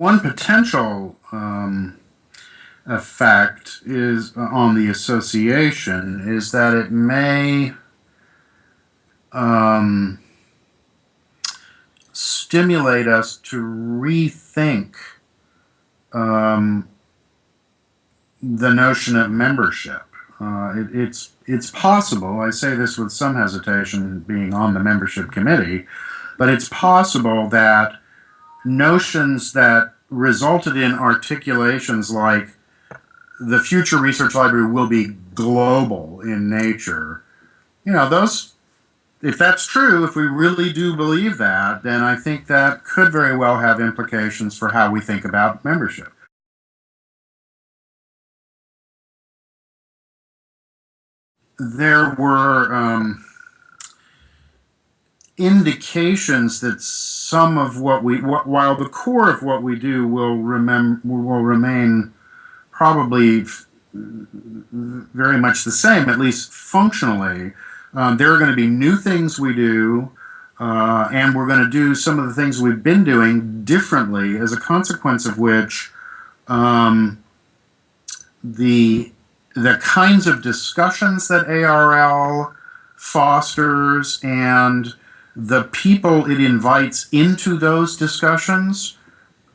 One potential um, effect is uh, on the association is that it may um, stimulate us to rethink um, the notion of membership. Uh, it, it's it's possible. I say this with some hesitation, being on the membership committee, but it's possible that notions that resulted in articulations like the future research library will be global in nature. You know, those if that's true, if we really do believe that, then I think that could very well have implications for how we think about membership. there were um, indications that some of what we, while the core of what we do will remem will remain probably very much the same, at least functionally. Um, there are going to be new things we do, uh, and we're going to do some of the things we've been doing differently, as a consequence of which um, the the kinds of discussions that ARL fosters and the people it invites into those discussions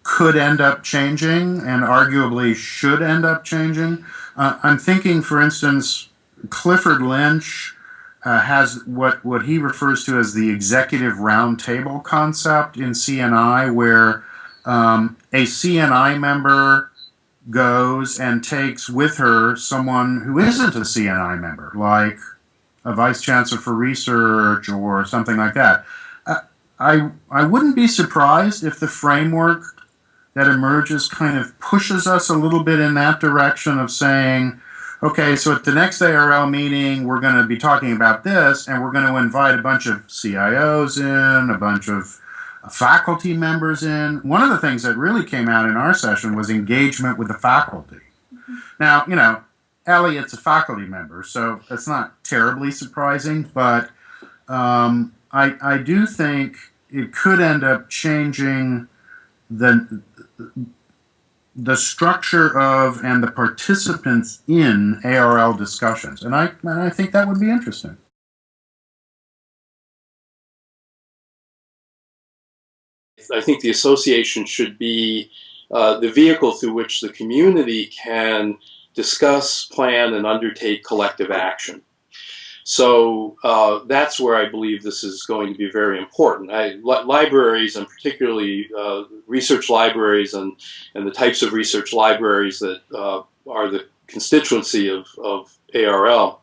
could end up changing and arguably should end up changing. Uh, I'm thinking, for instance, Clifford Lynch uh, has what, what he refers to as the executive roundtable concept in CNI, where um, a CNI member goes and takes with her someone who isn't a CNI member, like a vice chancellor for research or something like that. I, I wouldn't be surprised if the framework that emerges kind of pushes us a little bit in that direction of saying, okay, so at the next ARL meeting, we're going to be talking about this, and we're going to invite a bunch of CIOs in, a bunch of faculty members in. One of the things that really came out in our session was engagement with the faculty. Mm -hmm. Now, you know, Elliot's a faculty member, so that's not terribly surprising, but um, I, I do think it could end up changing the the structure of and the participants in ARL discussions, and I and I think that would be interesting. I think the association should be uh, the vehicle through which the community can discuss, plan, and undertake collective action. So uh, that's where I believe this is going to be very important. I, li libraries, and particularly uh, research libraries and, and the types of research libraries that uh, are the constituency of, of ARL,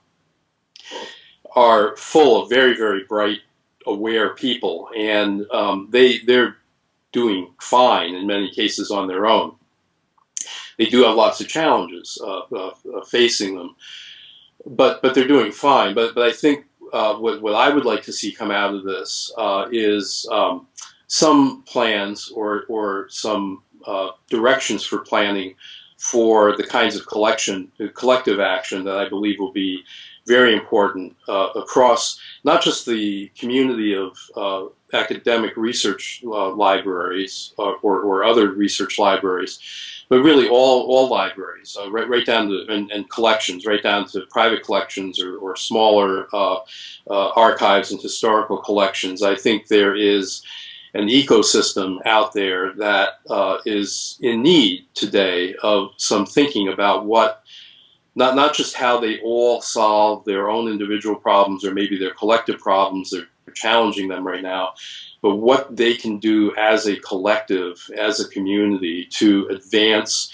are full of very, very bright, aware people. And um, they, they're doing fine in many cases on their own. They do have lots of challenges uh, uh, uh, facing them, but but they're doing fine. But but I think uh, what what I would like to see come out of this uh, is um, some plans or or some uh, directions for planning for the kinds of collection collective action that I believe will be very important across not just the community of academic research uh, libraries uh, or, or other research libraries, but really all, all libraries, uh, right, right down to, and, and, collections, right down to private collections or, or smaller uh, uh, archives and historical collections. I think there is an ecosystem out there that uh, is in need today of some thinking about what not, not just how they all solve their own individual problems or maybe their collective problems, their challenging them right now, but what they can do as a collective, as a community to advance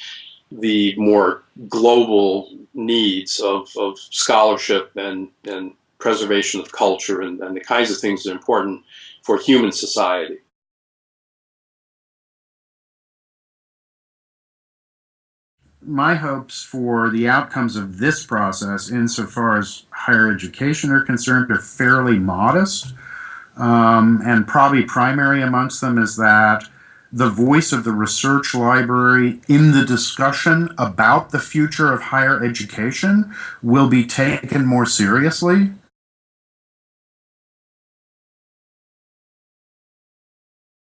the more global needs of, of scholarship and, and preservation of culture and, and the kinds of things that are important for human society. my hopes for the outcomes of this process, insofar as higher education are concerned, are fairly modest. Um, and probably primary amongst them is that the voice of the research library in the discussion about the future of higher education will be taken more seriously.